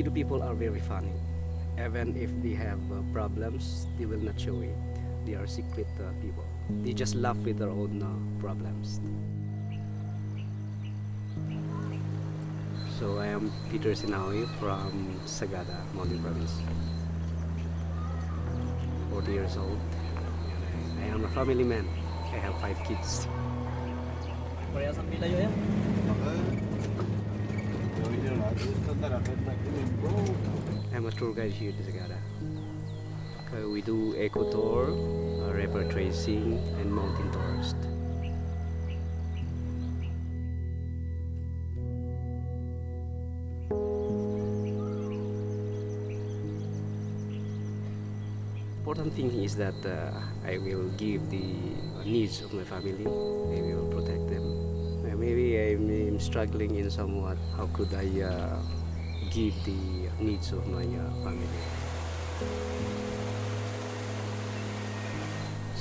Filipino people are very funny. Even if they have uh, problems, they will not show it. They are secret uh, people. They just laugh with their own uh, problems. So I am Peter Sinawi from Sagada, Mountain Province. 40 years old. I I am a family man. I have five kids. Parehas ang pila yun. I'm a tour guide here in Sagada. Uh, we do eco tour, uh, river tracing, and mountain tours. Important thing is that uh, I will give the needs of my family. I will protect them. Maybe I'm, struggling in somewhat. How could I uh, give the needs of my uh, family?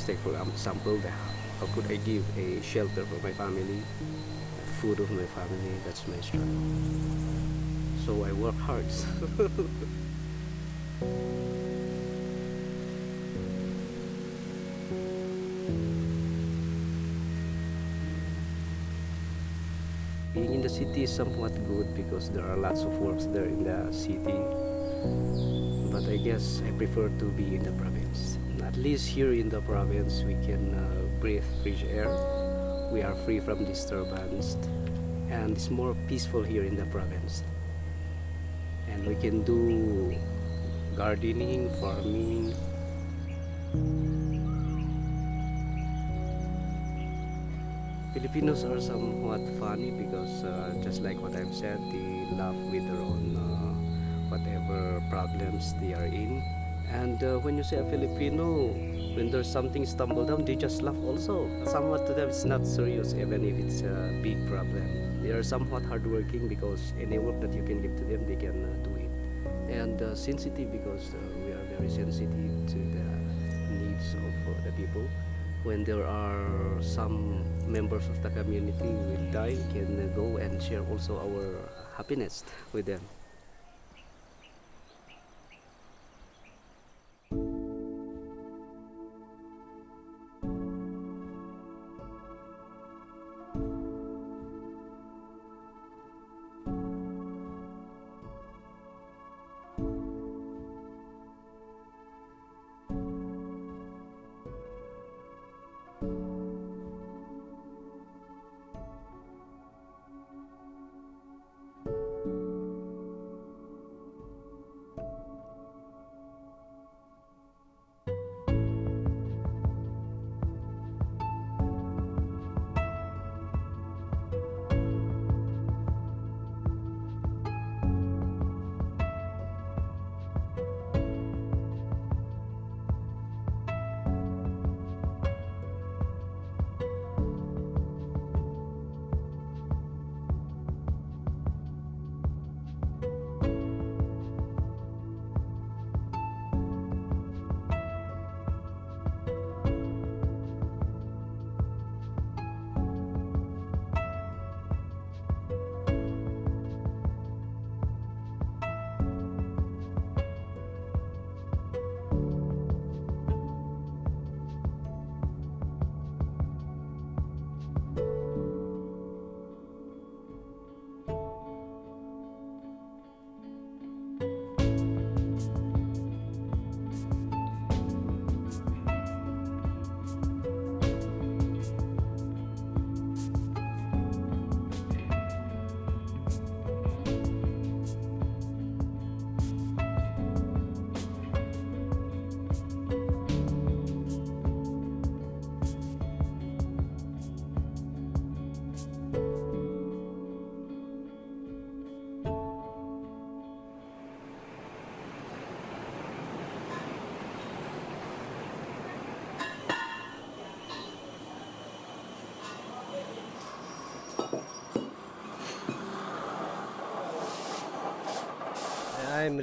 Take for example, how could I give a shelter for my family, food of my family? That's my struggle. So I work hard. city is somewhat good because there are lots of works there in the city. But I guess I prefer to be in the province. At least here in the province, we can uh, breathe fresh air. We are free from disturbance, and it's more peaceful here in the province. And we can do gardening, farming. Filipinos are somewhat funny because uh, just like what I've said, they laugh with their own uh, whatever problems they are in. And uh, when you say a Filipino, when there's something stumble down, they just laugh also. Somewhat to them, it's not serious, even if it's a big problem. They are somewhat hardworking because any work that you can give to them, they can uh, do it. And uh, sensitive because uh, we are very sensitive to the needs of the people. When there are some members of the community will die, can go and share also our happiness with them.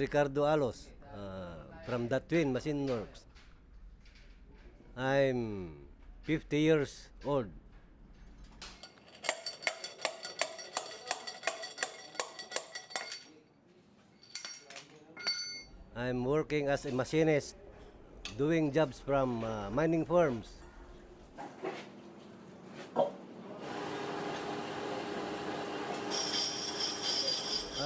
Ricardo Alos uh, from the Twin Machine Works. I'm 50 years old. I'm working as a machinist, doing jobs from uh, mining firms.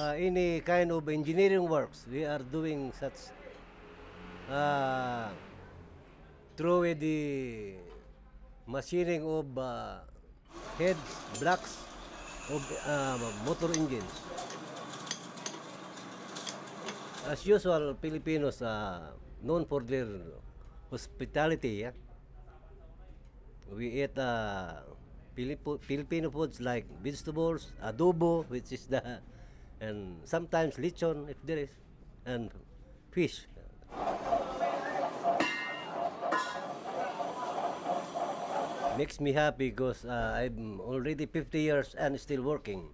Uh, any kind of engineering works we are doing such uh, through the machining of uh, heads blocks of uh, motor engines as usual Filipinos are known for their hospitality yeah? we eat uh, Filipino foods like vegetables, adobo, which is the, and sometimes lechon if there is, and fish. Makes me happy because uh, I'm already 50 years and still working.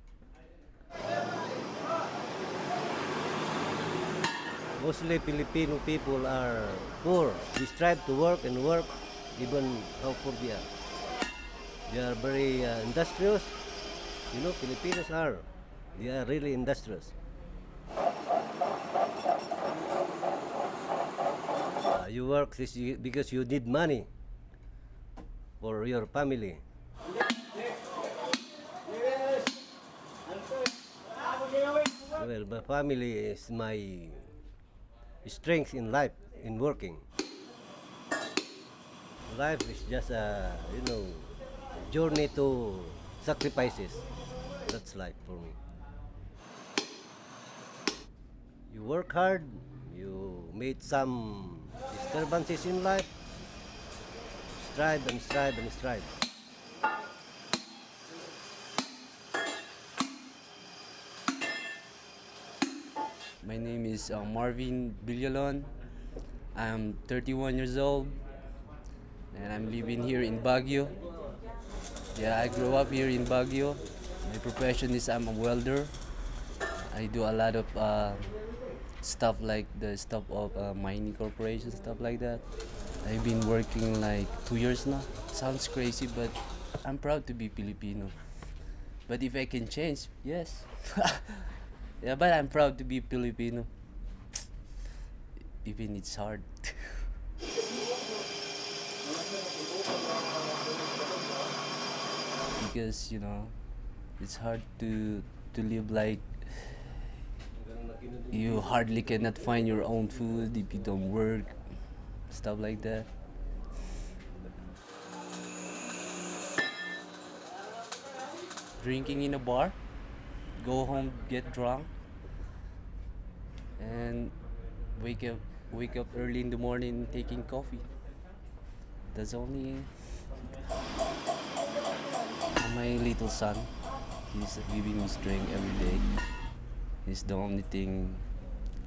Mostly Filipino people are poor. They strive to work and work even how poor they are. They are very uh, industrious. You know, Filipinos are. They are really industrious. Uh, you work this because you need money for your family. Well, my family is my strength in life, in working. Life is just a, you know, journey to sacrifices. That's life for me. You work hard, you meet some disturbances in life, strive and strive and strive. My name is uh, Marvin Villalon. I'm 31 years old and I'm living here in Baguio. Yeah, I grew up here in Baguio. My profession is I'm a welder. I do a lot of uh, stuff like the stuff of uh, mining corporation, stuff like that. I've been working like two years now. Sounds crazy, but I'm proud to be Filipino. But if I can change, yes. yeah, but I'm proud to be Filipino. Even it's hard. because you know, it's hard to to live like you hardly cannot find your own food if you don't work, stuff like that. Drinking in a bar, go home, get drunk, and wake up wake up early in the morning taking coffee. That's only my little son. He's giving me strength every day. He's the only thing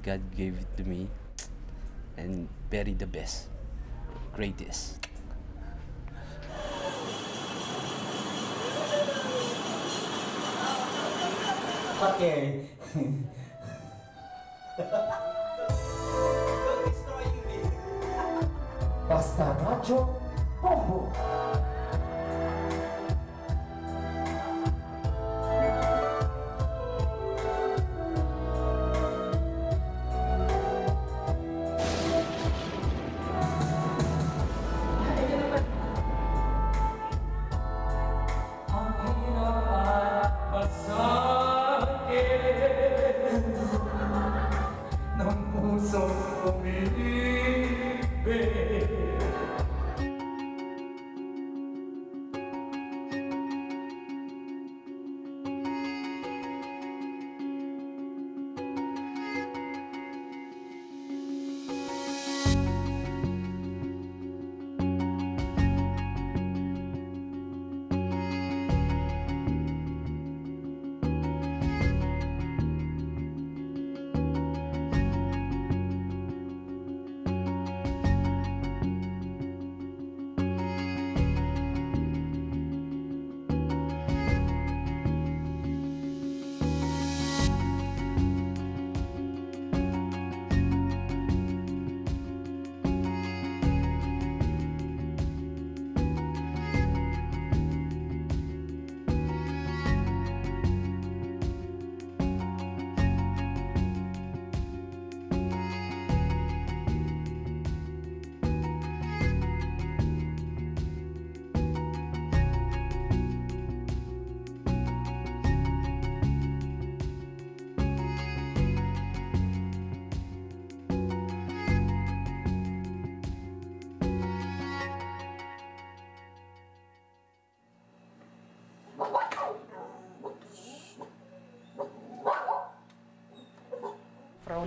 God gave to me, and very the best, greatest. Okay. Basta Radio Bombo.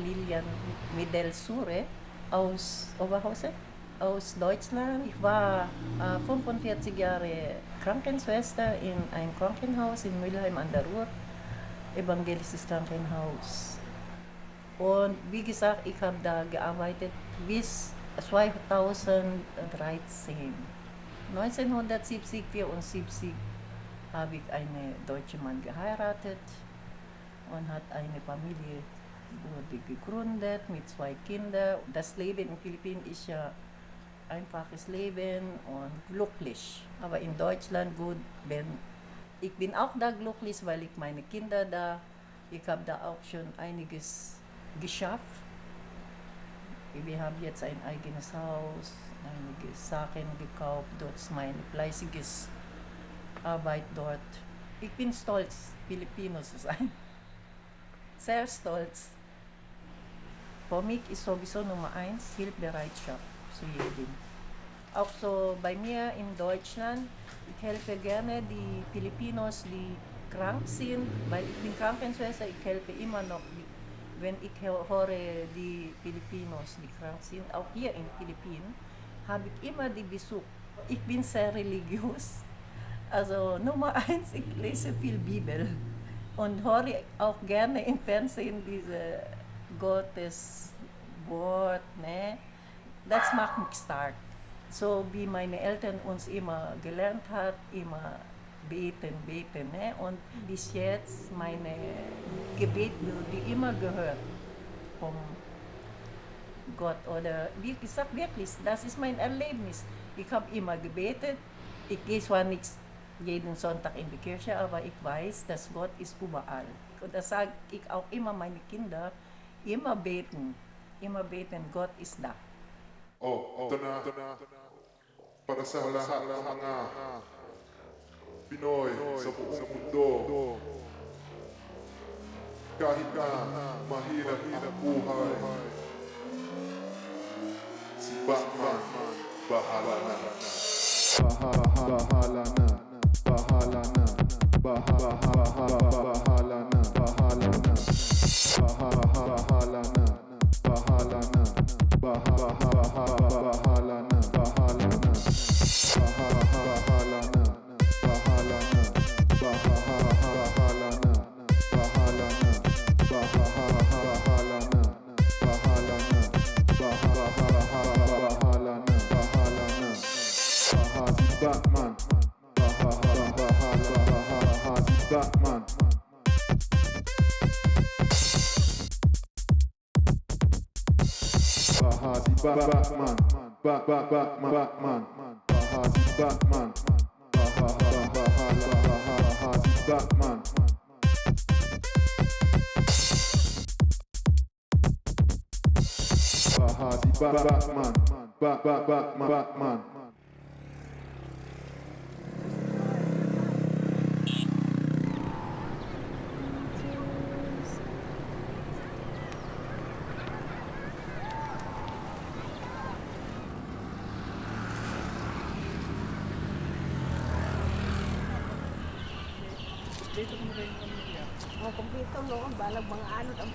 Lilian Midel Sure aus Oberhausen, aus Deutschland. Ich war äh, 45 Jahre Krankenschwester in einem Krankenhaus in Mülheim an der Ruhr, evangelisches Krankenhaus. Und wie gesagt, ich habe da gearbeitet bis 2013. 1970, 74 habe ich einen deutschen Mann geheiratet und hat eine Familie wurde gegründet mit zwei Kindern. Das Leben in den Philippinen ist ja einfaches Leben und glücklich. Aber in Deutschland gut, bin, ich bin auch da glücklich, weil ich meine Kinder da, ich habe da auch schon einiges geschafft. Wir haben jetzt ein eigenes Haus, einige Sachen gekauft, dort ist meine fleißiges Arbeit dort. Ich bin stolz, Filipino zu sein. Sehr stolz. Mich ist sowieso Nummer eins Hilfsbereitschaft zu jedem. Auch so bei mir in Deutschland, ich helfe gerne die Filipinos, die krank sind, weil ich bin Krankenschwester, ich helfe immer noch, wenn ich hö- höre die Filipinos, die krank sind, auch hier in Philippinen, habe ich immer die Besuch. Ich bin sehr religiös. Also Nummer eins, ich lese viel Bibel und höre auch gerne im Fernsehen diese Gottes Wort, ne? Das macht mich stark. So wie meine Eltern uns immer gelernt hat, immer beten, beten, ne? Und bis jetzt meine Gebet wurde immer gehört vom Gott oder wie gesagt wirklich, das ist mein Erlebnis. Ich habe immer gebetet. Ich gehe zwar nicht jeden Sonntag in die Kirche, aber ich weiß, dass Gott ist überall. Und das sage ich auch immer meine Kinder, immer beten, immer beten, Gott ist da. Oh, ito na. Para sa lahat ng mga Pinoy sa buong mundo. Kahit na mahirap ang buhay, si Batman bahala na. Bahala na. black man. Bahazi, back, back man, back, back, back, man, back man. Bahazi, back man. Bahazi, back man. Bahazi, back, back man, back, back, back, back man. Balag mga anod ang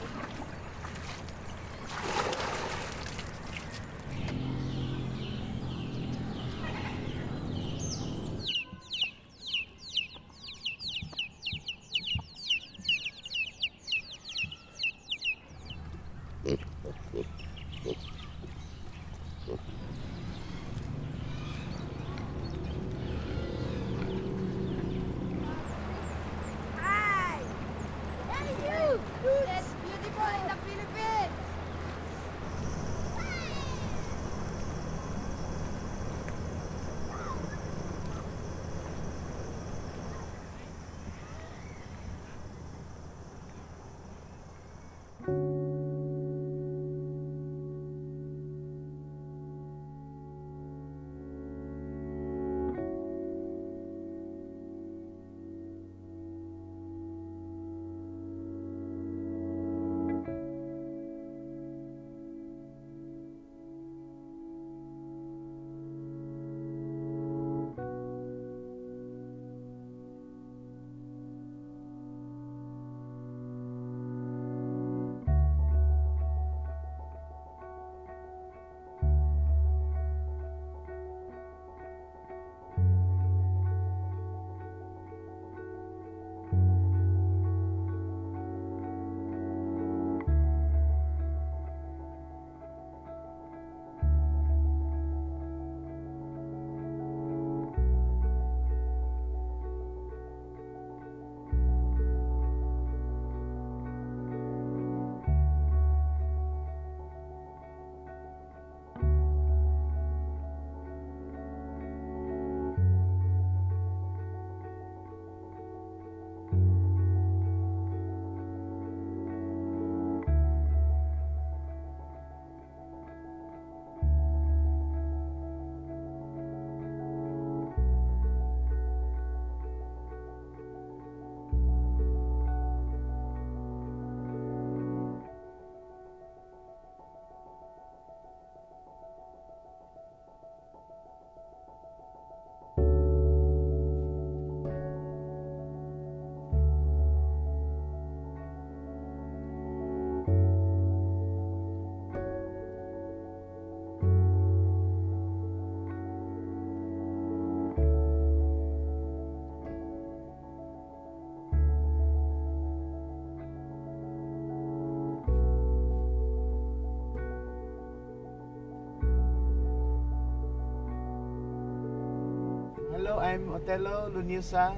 I'm Otelo Lunusa.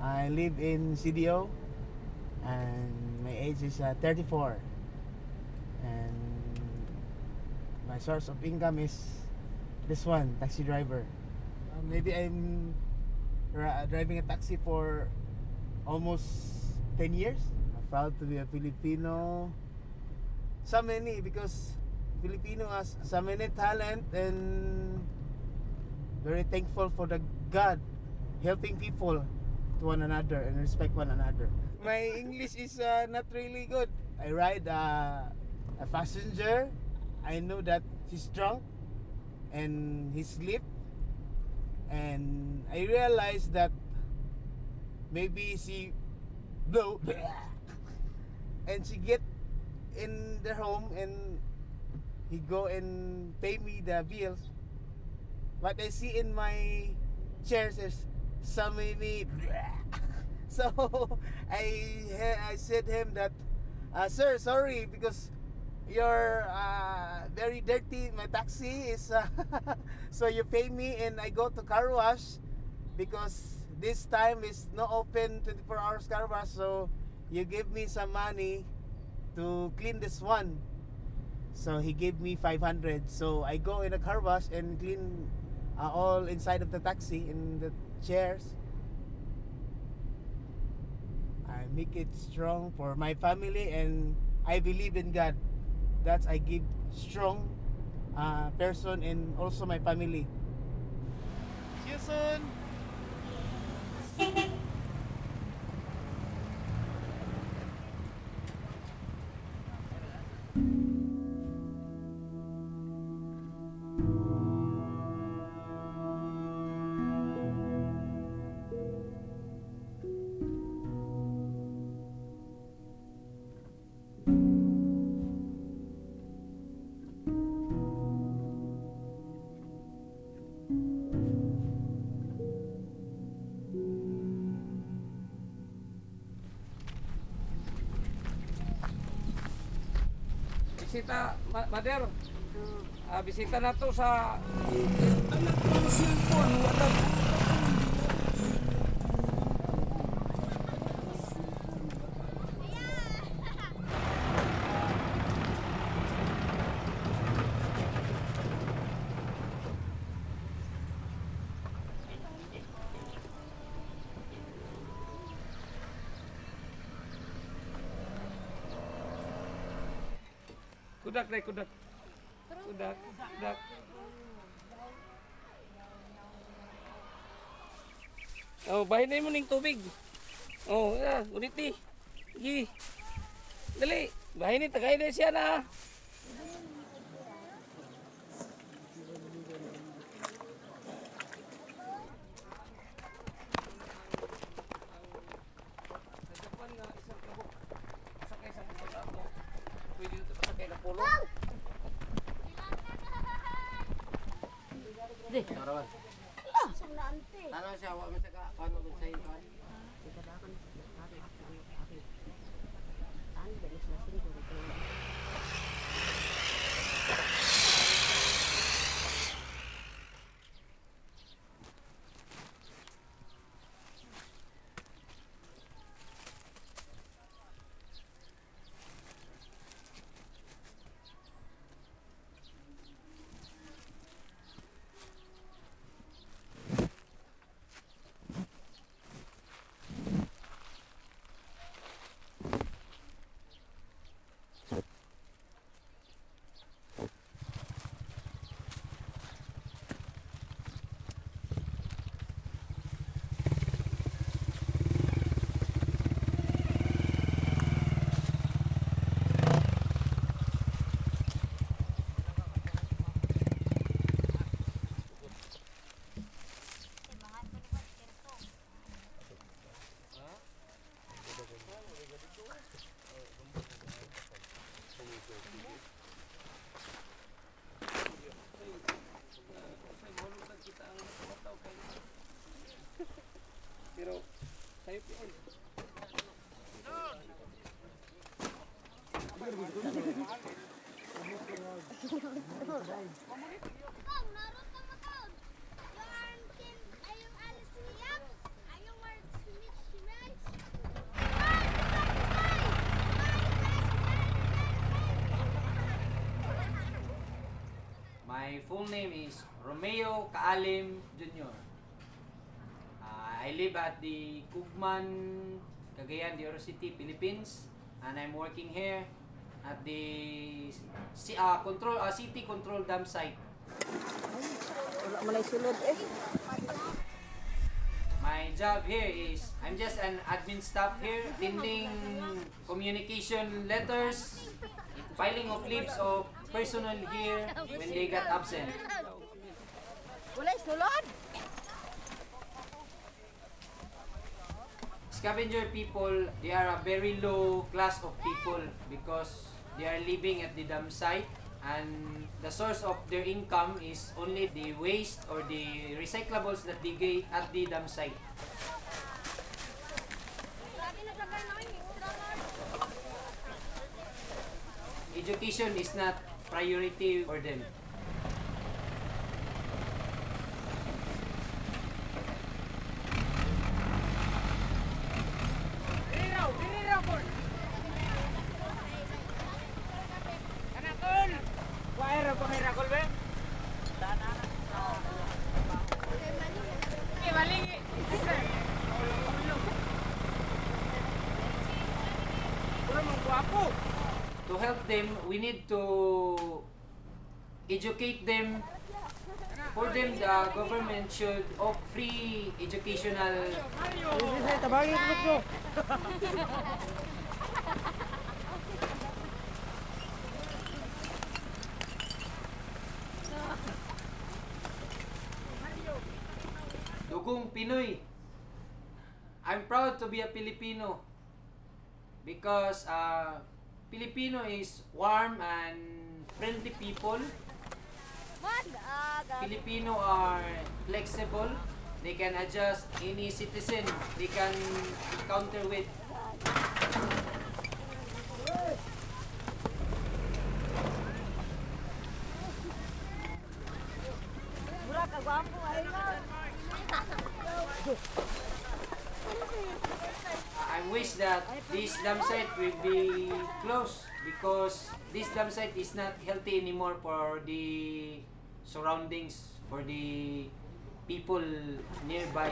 I live in CDO and my age is uh, 34. And my source of income is this one, taxi driver. Uh, maybe I'm driving a taxi for almost 10 years. I'm proud to be a Filipino. So many because Filipino has so many talent and very thankful for the God helping people to one another and respect one another. My English is uh, not really good. I ride uh, a passenger. I know that he's drunk and he sleep and I realized that maybe she blow and she get in their home and he go and pay me the bills what I see in my chairs is so many. So I I said him that uh, sir sorry because you're uh, very dirty my taxi is uh, so you pay me and I go to car wash because this time is not open 24 hours car wash so you give me some money to clean this one. So he gave me 500 so I go in a car wash and clean uh, all inside of the taxi in the chairs. I make it strong for my family and I believe in God. That's I give strong uh, person and also my family. See you soon bisita, mother. Uh, mm. ah, bisita na to sa... Anak ng cellphone, wala kudak deh kudak. Kudak, kudak. Oh, bahin mo ning tubig. Oh, ya, ulit ni. Gi. Dali, bahin ni tagay na siya na. My full name is Romeo Kaalim live at the Kugman, Cagayan de Oro City, Philippines, and I'm working here at the uh, control uh, city control dam site. Wala malay sulod eh. My job here is I'm just an admin staff here, attending communication letters, filing of leaves of personnel here when they got absent. Scavenger people, they are a very low class of people because they are living at the dam site and the source of their income is only the waste or the recyclables that they get at the dam site. Education is not priority for them. Educate them. For them, the government should offer free educational Dugong Pinoy. I'm proud to be a Filipino because uh, Filipino is warm and friendly people. Filipino are flexible. They can adjust any citizen they can encounter with. Mura ka gwapo ay na. I wish that this dam site will be closed because this dam site is not healthy anymore for the surroundings, for the people nearby.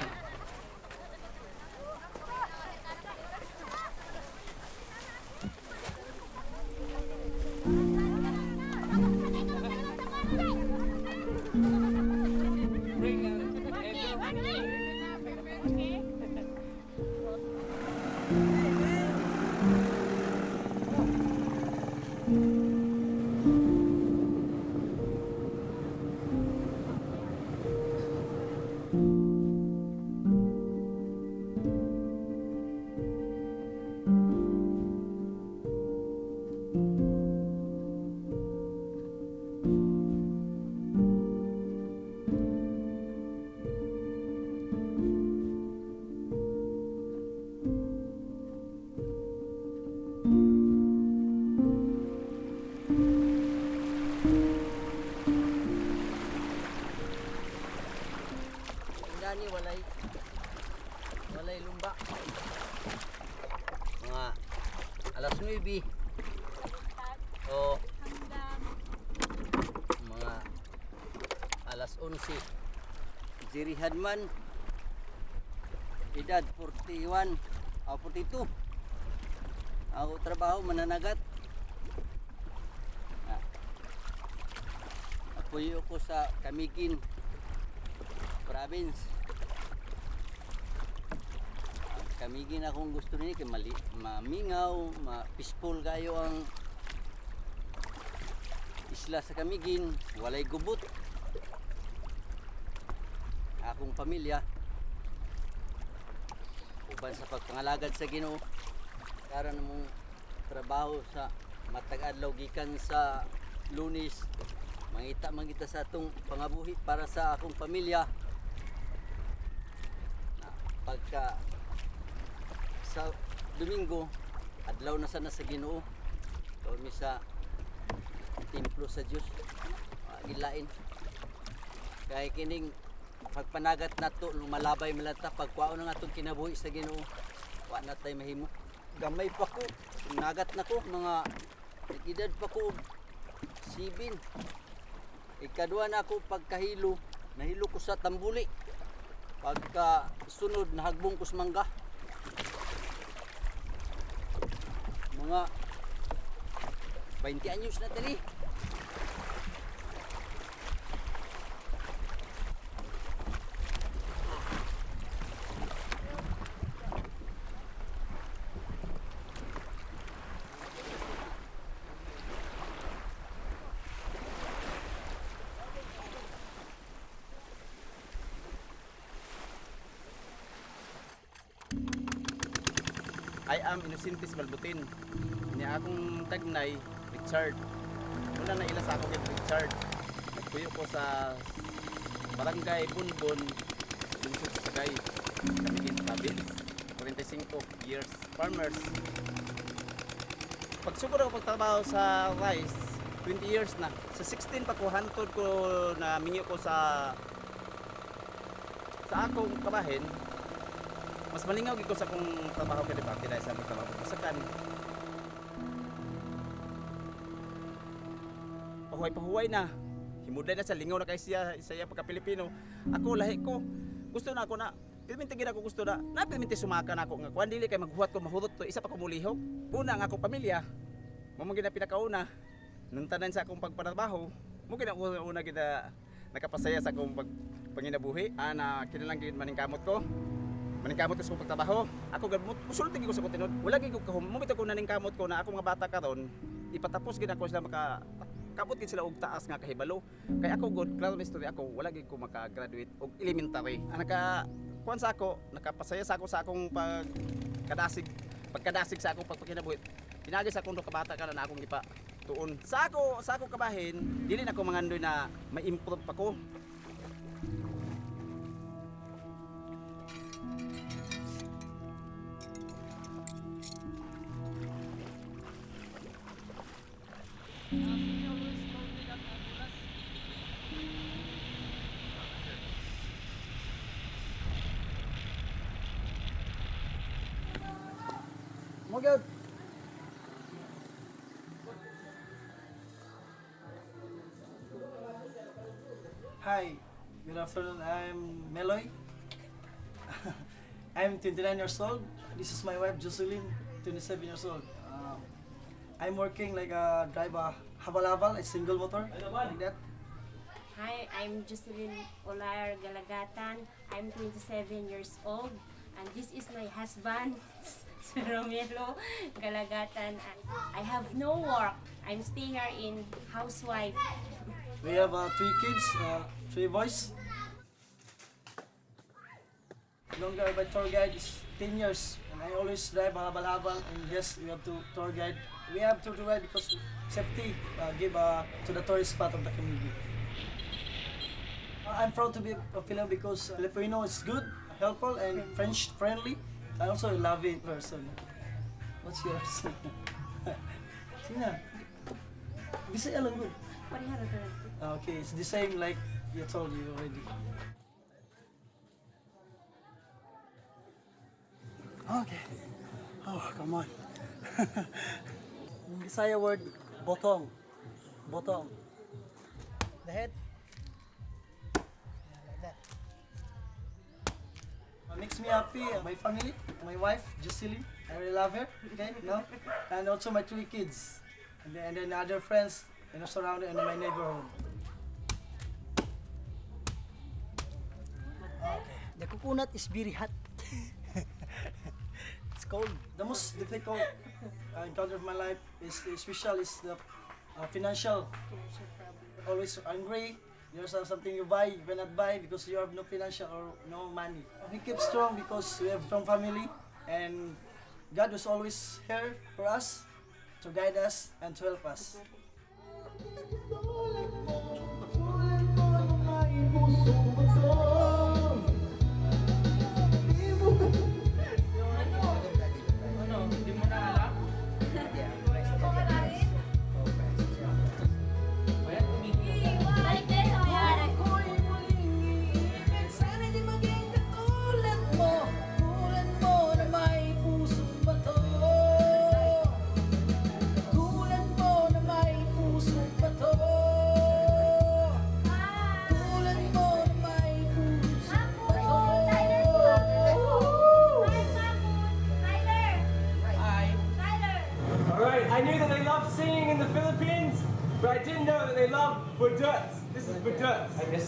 Hadman edad 41 o 42 ako trabaho mananagat ah. apoyo ko sa Kamigin province. Ang Kamigin akong gusto ni kay mali, mamingaw, ma peaceful kayo ang isla sa Kamigin, walay gubot. Akong pamilya. Uban sa pagpangalagad sa Ginoo karon mong trabaho sa matag adlaw gikan sa Lunes. Mangita mangita sa atong pangabuhi para sa akong pamilya. Na pagka sa Domingo adlaw na sana sa Ginoo. Kami sa templo sa Dios. Gilain. Kay kining pagpanagat nato lumalabay malata pagkuaon ng atong kinabuhi sa Ginoo wa na tay mahimo gamay pa ko nagat na ko mga edad pa ko sibin Ikaduha na ako pagkahilo, nahilo ko sa tambuli. Pagka sunod, nahagbong ko sa mangga. Mga 20 anyos na tali. Innocentis Balbutin. Niya akong tagnay, Richard. Wala na ila sa ako kay Richard. Nagpuyo ko sa barangay Bunbon, Lungsod sa Sagay, Camiguin Province. 45 years farmers. Pagsugod ako pagtrabaho sa rice, 20 years na. Sa 16 pa ko ko na minyo ko sa sa akong kabahin, mas malingaw gid ko sa akong trabaho kay debate dahil sa akong trabaho. Sa kan. Pahuway pahuway na. Himuday na sa lingaw na kay siya sa iya pagka Pilipino. Ako lahi ko. Gusto na ako na. Pilminti gid ako gusto na. Na pilminti sumaka na ako. Nga kuan dili kay maghuwat ko mahurot to isa pa ko mulihok una nga akong pamilya. Mo man gid na pinakauna. Nung tanan sa akong pagpatrabaho mo gid na una, una gid na nakapasaya sa akong pag panginabuhi. Ana kinalang gid maning kamot ko maningkamot ko sa kong pagtrabaho. Ako gamot, musulti ko sa kong tinod. Wala gid ko kahum. Mumit ako naningkamot ko na ako mga bata karon ipatapos gid ako sila maka kabot gid sila og taas nga kahibalo. Kay ako good, klaro story ako, wala gid ko maka-graduate og elementary. Ang naka kuan sa ako, nakapasaya sa ako sa akong pagkadasig, pagkadasig sa akong pagpakinabuhi. Pinagi sa akong kabata ka na akong gipa tuon. Sa ako, sa ako kabahin, dili na ako mangandoy na ma-improve pa ko. Afternoon. I'm Meloy. I'm 29 years old. This is my wife Jocelyn, 27 years old. Um, I'm working like a driver, habal-habal, a single motor, like that. Hi, I'm Jocelyn Olar Galagatan. I'm 27 years old. And this is my husband, Romelo Galagatan. And I have no work. I'm staying here in housewife. We have uh, three kids, uh, three boys. Longer by tour guide is 10 years. And I always drive habal-habal. And yes, we have to tour guide. We have to tour guide because safety uh, give uh, to the tourist spot of the community. I'm proud to be a Filipino because Filipino is good, helpful, and French friendly. I also a loving person. What's yours? Sina? Bisaya lang good. Okay, it's the same like you told you already. Okay. Oh, come on. Bisaya word, botong. Botong. The head. Yeah, like that. What makes me happy, my family, my wife, Jocelyn. I really love her, okay, no? And also my three kids. And then, and then other friends the surrounding and in my neighborhood. Okay. The coconut is very hot. Cold. The most difficult uh, encounter of my life is special is the uh, financial. Always angry. There's something you buy, you cannot buy because you have no financial or no money. We keep strong because we have strong family and God was always here for us to guide us and to help us.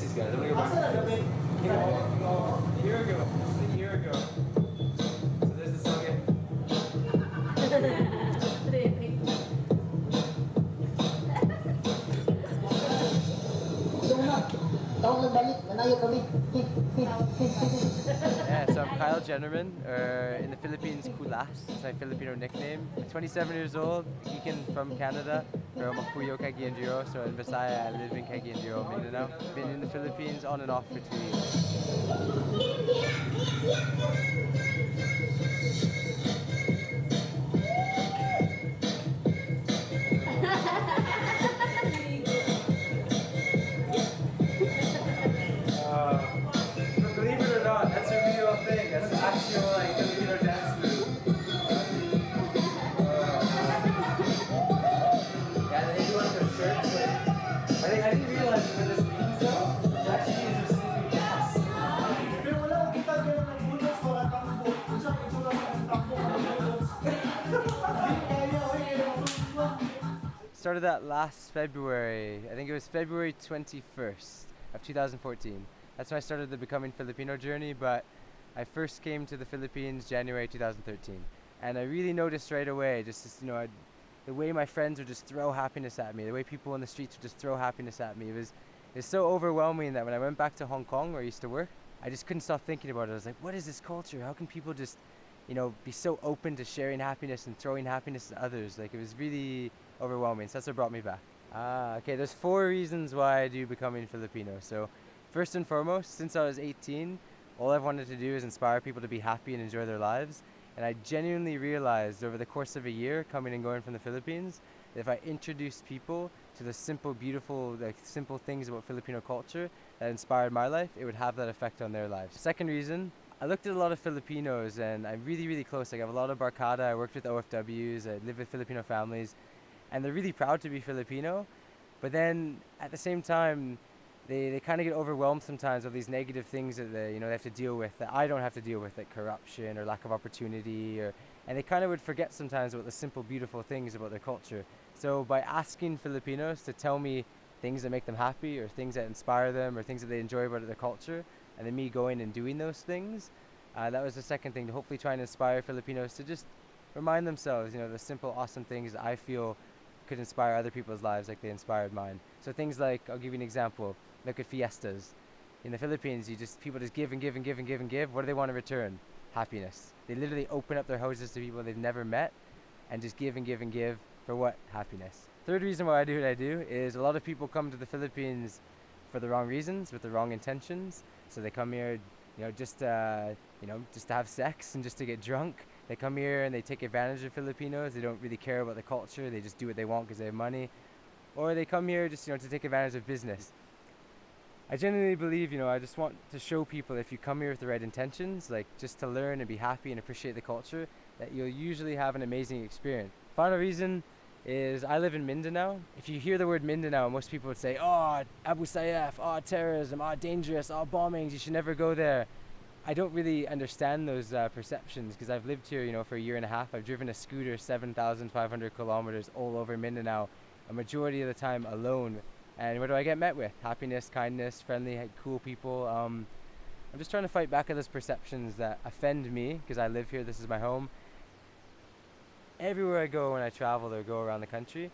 Miss these guys. I'm gonna go back. A year ago. A year ago. So there's the song again. Yeah, so I'm Kyle Jennermann, or Philippines, Kulas. It's my Filipino nickname. I'm 27 years old, Geekan from Canada, from Mapuyo, Cagayan So in Visaya, I live in Cagayan Mindanao. Been in the Philippines on and off for two years. Started that last February. I think it was February 21st of 2014. That's when I started the Becoming Filipino journey, but I first came to the Philippines January 2013. And I really noticed right away, just, this, you know, I'd, the way my friends would just throw happiness at me, the way people in the streets would just throw happiness at me. It was, it was so overwhelming that when I went back to Hong Kong, where I used to work, I just couldn't stop thinking about it. I was like, what is this culture? How can people just, you know, be so open to sharing happiness and throwing happiness to others? Like, it was really overwhelming. So that's what brought me back. Ah, okay. There's four reasons why I do becoming Filipino. So, first and foremost, since I was 18, all I've wanted to do is inspire people to be happy and enjoy their lives. And I genuinely realized over the course of a year, coming and going from the Philippines, that if I introduced people to the simple, beautiful, like simple things about Filipino culture that inspired my life, it would have that effect on their lives. Second reason, I looked at a lot of Filipinos and I'm really, really close. Like I have a lot of Barcada, I worked with OFWs, I live with Filipino families, and they're really proud to be Filipino. But then at the same time, they, they kind of get overwhelmed sometimes with these negative things that they, you know, they have to deal with that I don't have to deal with, like corruption or lack of opportunity, or, and they kind of would forget sometimes about the simple, beautiful things about their culture. So by asking Filipinos to tell me things that make them happy, or things that inspire them, or things that they enjoy about their culture, and then me going and doing those things, uh, that was the second thing to hopefully try and inspire Filipinos to just remind themselves, you know, the simple, awesome things that I feel could inspire other people's lives like they inspired mine. So things like, I'll give you an example. Look at fiestas. In the Philippines, you just people just give and give and give and give and give. What do they want in return? Happiness. They literally open up their houses to people they've never met, and just give and give and give for what? Happiness. Third reason why I do what I do is a lot of people come to the Philippines for the wrong reasons, with the wrong intentions. So they come here, you know, just uh, you know, just to have sex and just to get drunk. They come here and they take advantage of Filipinos. They don't really care about the culture. They just do what they want because they have money. Or they come here just you know to take advantage of business. I genuinely believe, you know, I just want to show people if you come here with the right intentions, like just to learn and be happy and appreciate the culture, that you'll usually have an amazing experience. Final reason is I live in Mindanao. If you hear the word Mindanao, most people would say, oh, Abu Sayyaf, oh, terrorism, oh, dangerous, oh, bombings, you should never go there. I don't really understand those uh, perceptions because I've lived here, you know, for a year and a half. I've driven a scooter 7,500 kilometers all over Mindanao, a majority of the time alone. And what do I get met with? Happiness, kindness, friendly, cool people. Um, I'm just trying to fight back at those perceptions that offend me because I live here. This is my home. Everywhere I go when I travel or go around the country,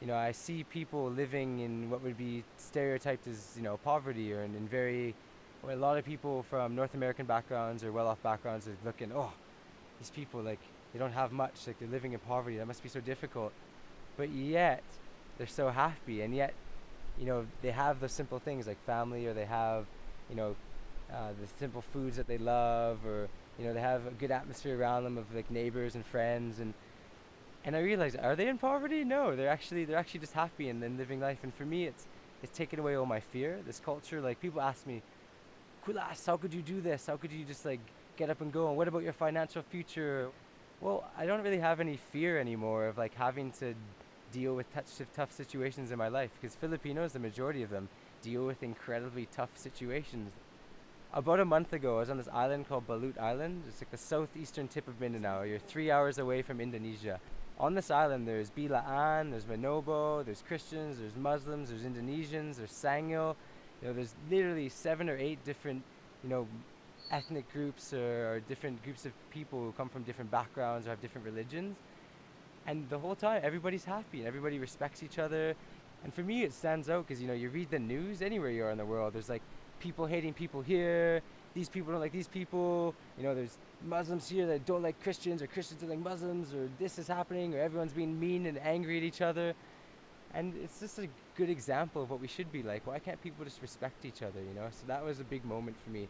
you know, I see people living in what would be stereotyped as, you know, poverty or in, in very, a lot of people from North American backgrounds or well-off backgrounds are looking, oh, these people, like, they don't have much, like, they're living in poverty. That must be so difficult. But yet, they're so happy, and yet, you know, they have the simple things like family, or they have, you know, uh, the simple foods that they love, or you know, they have a good atmosphere around them of like neighbors and friends, and and I realized, are they in poverty? No, they're actually they're actually just happy and then living life. And for me, it's it's taken away all my fear. This culture, like people ask me, Kulas, how could you do this? How could you just like get up and go? And what about your financial future? Well, I don't really have any fear anymore of like having to deal with tough situations in my life because Filipinos, the majority of them, deal with incredibly tough situations. About a month ago, I was on this island called Balut Island. It's like the southeastern tip of Mindanao. You're three hours away from Indonesia. on this island there's Bilaan, there's Manobo, there's Christians, there's Muslims, there's Indonesians, there's Sangyo. You know, there's literally seven or eight different, you know, ethnic groups or, or different groups of people who come from different backgrounds or have different religions. And the whole time, everybody's happy and everybody respects each other. And for me, it stands out because you know you read the news anywhere you are in the world. There's like people hating people here. These people don't like these people. You know, there's Muslims here that don't like Christians, or Christians don't like Muslims, or this is happening, or everyone's being mean and angry at each other. And it's just a good example of what we should be like. Why can't people just respect each other? You know. So that was a big moment for me.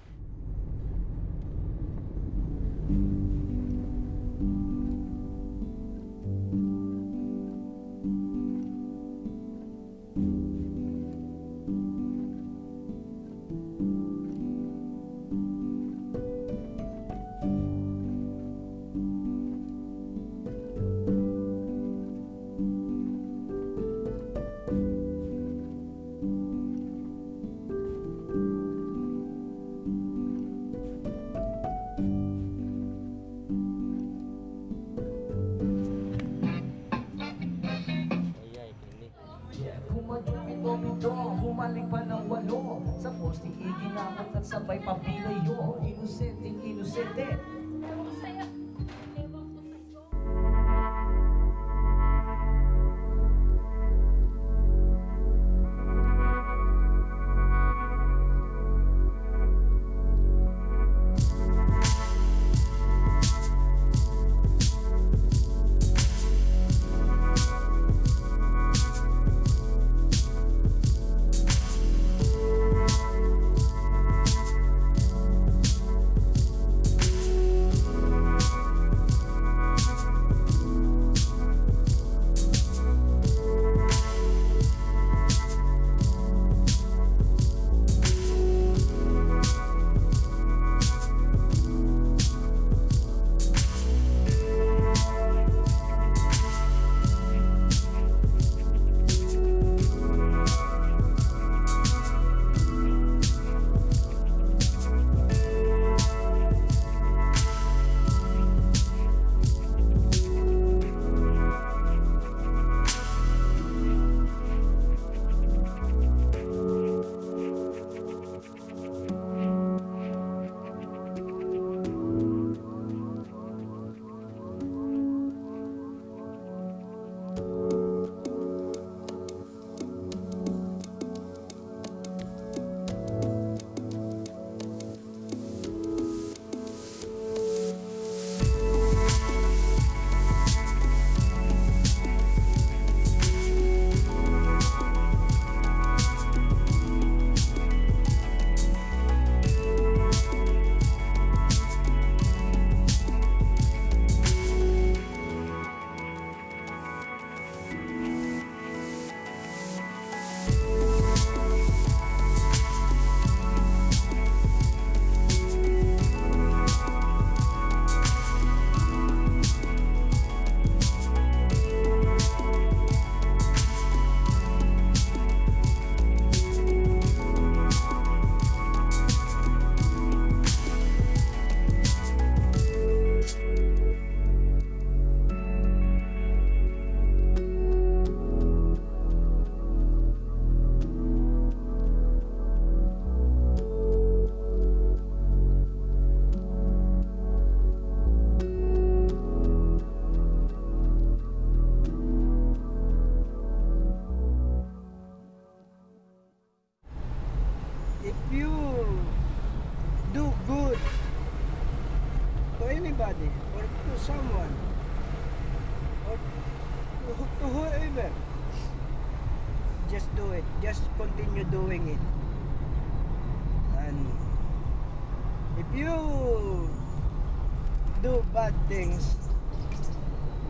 Things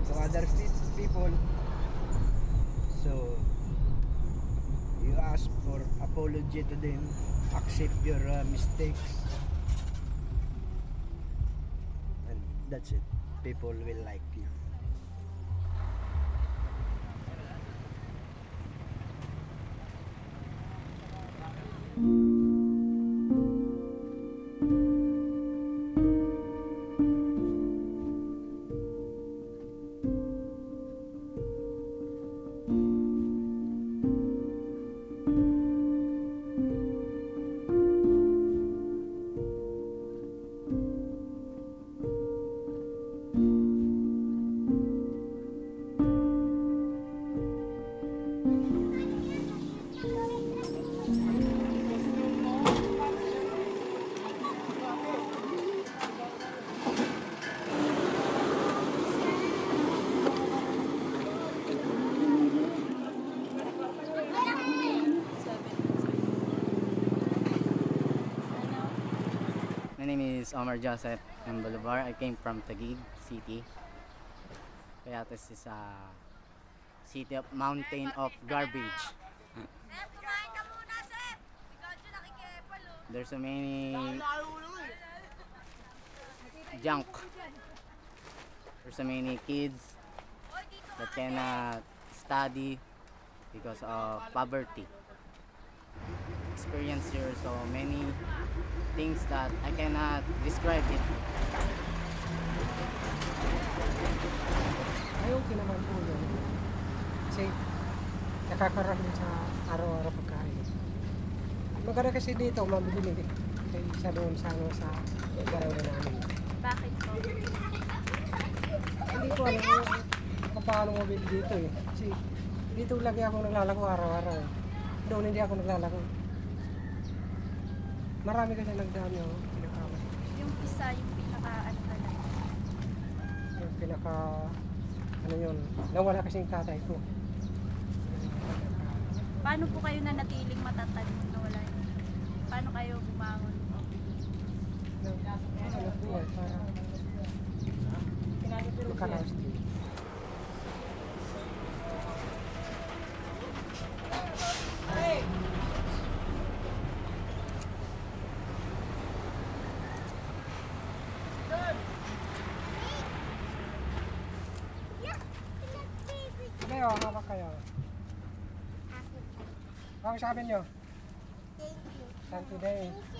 to other pe- people, so you ask for apology to them accept your uh, mistakes. And that's it. People will like you is Omar Joseph M. Bolivar. I came from Taguig City. This is a city of mountain of garbage. There's so many junk. There's so many kids that cannot study because of poverty. Experience here so many things that I cannot describe it. Ay, okay naman po yun. Kasi nakakaroon sa araw-araw pagkain. Maganda kasi dito, mabili kaysa doon sa, ano, sa garawan namin. Bakit po? Hindi ko alam kung paano mabili dito eh. Kasi dito lagi ako naglalako araw-araw. Doon hindi ako naglalako. Marami kasi nagdami ako. Pinaka, Yung isa, yung pinaka ano talaga. yung pinaka, ano yun, nawala kasi yung tatay ko. Paano po kayo na natiling matatag nung nawala yun? Paano kayo bumangon po? Ano po para makaraos din. sa kausapin nyo. Thank you. Thank you, Dave.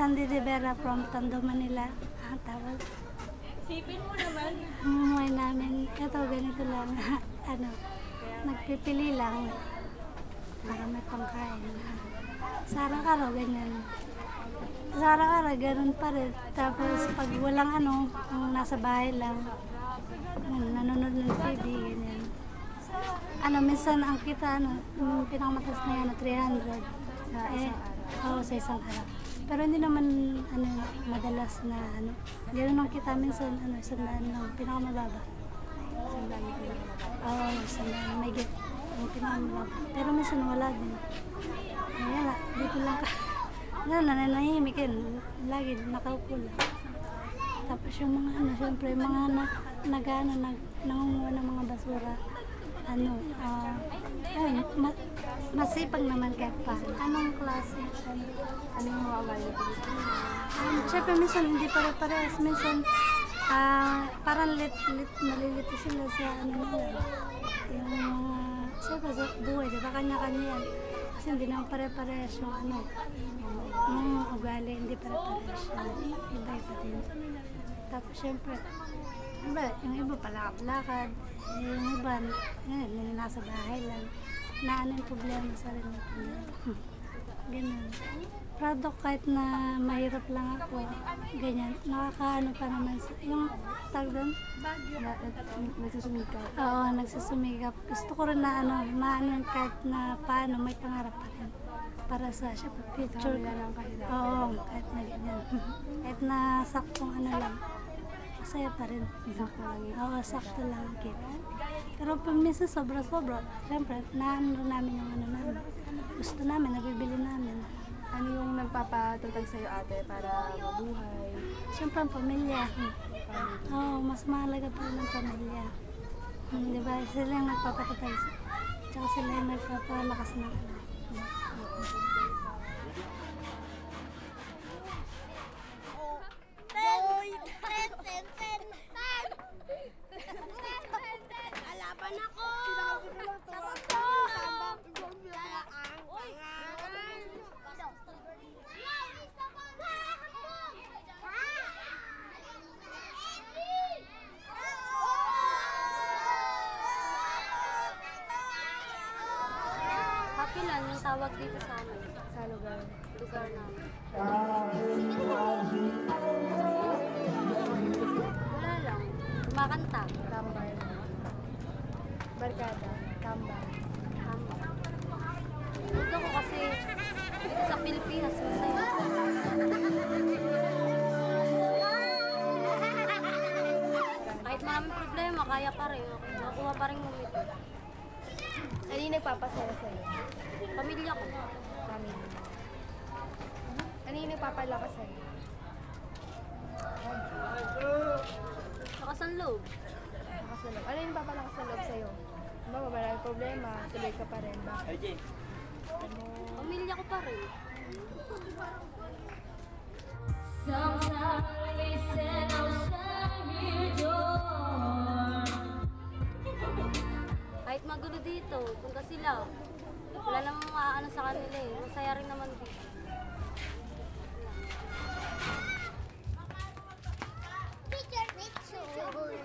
Sandy Rivera from Tondo, Manila. Ah, tapos, Sipin mo naman. umuwi namin, ito ganito lang, ano, nagpipili lang para may pangkain. Sa araw-araw, ganyan. Sa araw-araw, ganun pa rin. Tapos, pag walang ano, kung nasa bahay lang, ano, nanonood ng TV, ganyan. Ano, minsan ang kita, ano, yung pinakamataas na yan, 300. Sa, eh, oo, sa isang araw. Pero hindi naman, ano, madalas na, ano, ganun ang kita minsan, ano, isang daan lang, pinakamababa. Isang daan lang. Oo, isang daan, may get, yung pinakamababa. Pero minsan wala din. Lang, dito lang ka. Ano, nananahimik yun. Lagi, nakaupo lang. Tapos yung mga ano, syempre, yung mga na, nag, ano, nag, nangunguha ng mga basura. ano, ah, ayun, ma- masipag naman kahit pa. Anong klase? Ano yung mga Um, Siyempre, minsan hindi pare-parehas. Minsan, ah, parang lit, lit, malilito sila sa ano nila. Yung mga, siyempre sa buhay, di ba kanya-kanya yan. Kasi hindi naman pare-parehas yung ano, yung ugali, hindi pare-parehas yung iba-iba din. Tapos siyempre, iba, yung iba palakad-lakad, yung iba, yun, nasa bahay lang. Na ano yung problema sa rin nila. Ganun. Proud ako kahit na mahirap lang ako. Ganyan. Nakakaano pa naman. sa- Yung tag doon? Nagsusumikap. Oo, nagsusumikap. Gusto ko rin na ano, maano kahit na paano, may pangarap pa rin. Para sa syempre, future. Oo, kahit na ganyan. kahit na saktong ano lang. Masaya pa rin. Sakto lang Oo, sakto lang ang kita. Pero pag minsan sobra-sobra, syempre, naano namin yung ano namin. Gusto namin, nabibili namin. Ano yung nagpapatutag sa'yo ate para mabuhay? Siyempre ang pamilya. Oo, mas mahalaga pa rin ang pamilya. Hmm, di ba? Sila yung nagpapatatay. Tsaka sila yung nagpapalakas na. Kalaban ako! Kapilan yung tawag dito sa amin. Sa lugar? Lugar namin. Wala lang. Kumakanta. Tambay. Barkada. Tambay. Tambay. Gusto ko kasi dito sa Pilipinas masaya. Kahit maraming problema, kaya pa rin. Nakuha pa rin ngumiti. Ano yung nagpapasaya sa'yo? Pamilya ko. Family. Ano yung nagpapalakas sa'yo? Lakas ang loob. Lakas ng loob. Ano yung papalakas ng loob sa'yo? Diba, maraming problema, tuloy ka pa rin. Bakit? Pamilya ko pa rin. Kahit magulo dito, punta sila. Wala namang maaano sa kanila eh. Masaya rin naman dito.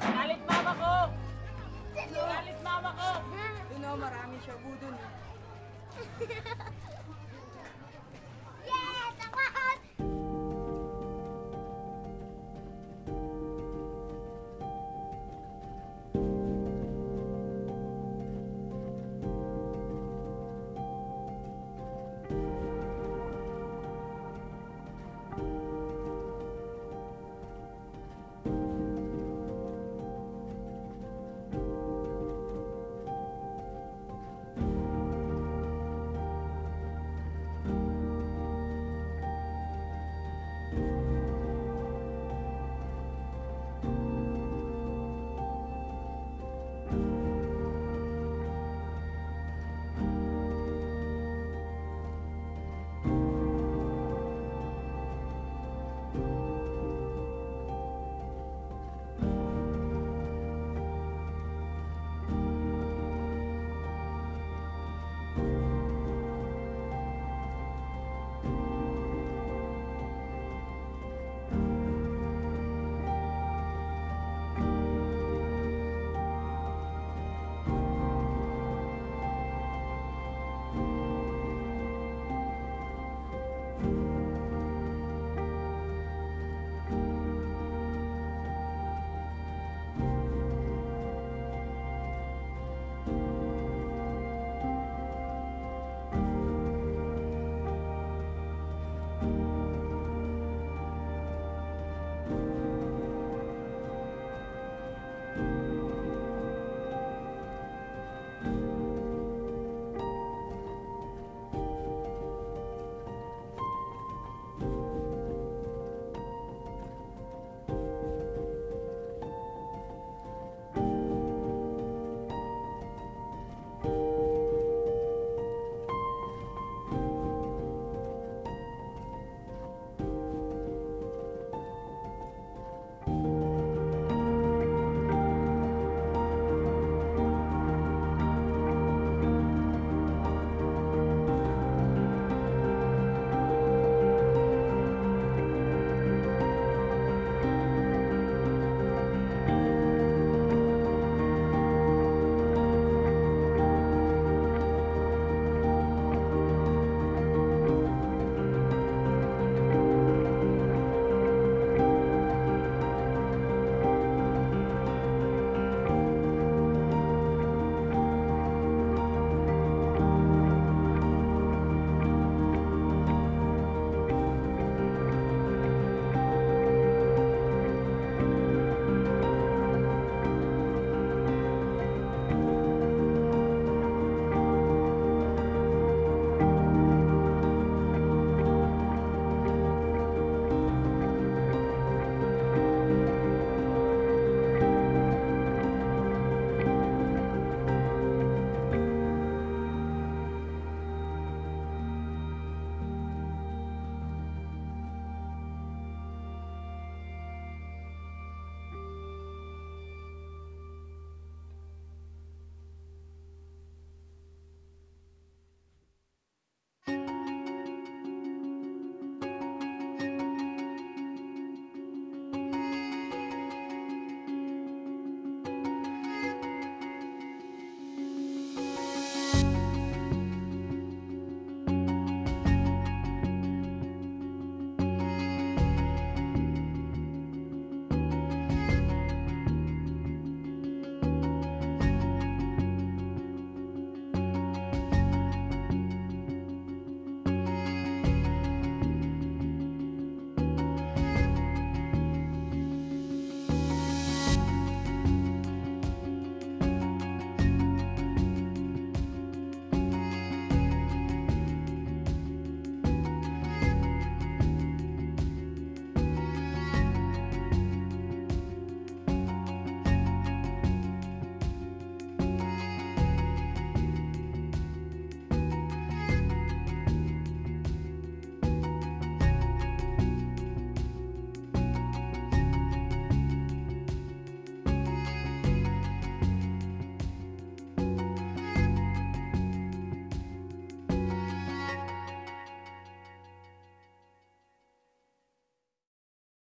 Galit mama ko! Galit mama ko! You know, marami siya budon.